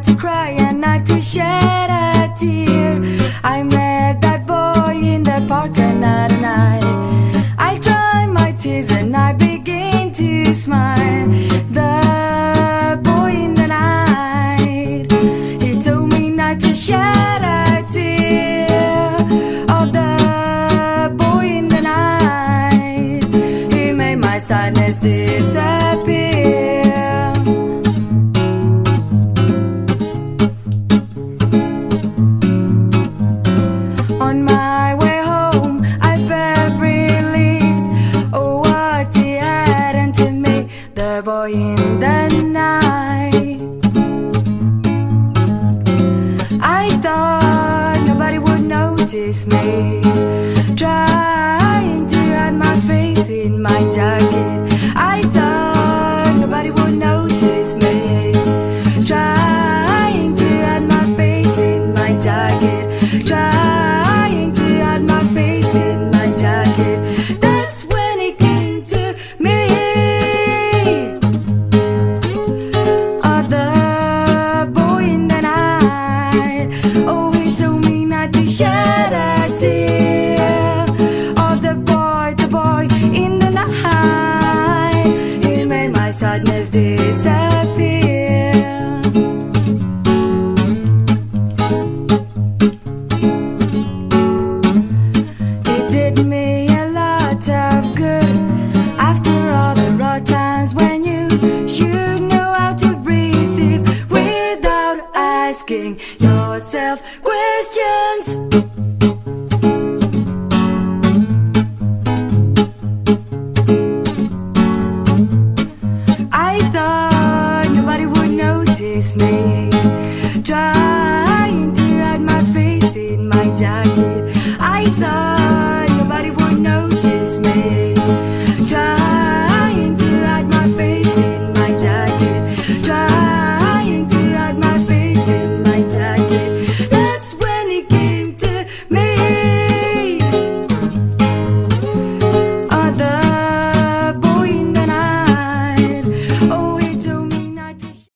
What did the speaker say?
not to cry and not to shed a tear. I met that boy in the park another night. I dry my tears and I begin to smile. The boy in the night. He told me not to shed a tear. Oh, the boy in the night. He made my sadness disappear. Boy in the night. I thought nobody would notice me. Trying to hide my face in my jacket. It did me a lot of good. After all the rough times when you should know how to receive without asking yourself questions. Me. Trying to hide my face in my jacket.